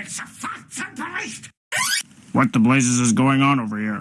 Officer What the blazes is going on over here?